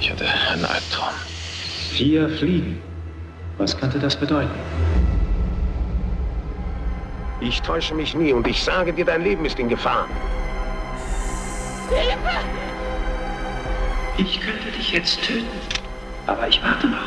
Ich hatte einen Albtraum. Vier Fliegen. Was könnte das bedeuten? Ich täusche mich nie und ich sage dir, dein Leben ist in Gefahr. Ich könnte dich jetzt töten. Aber ich warte noch.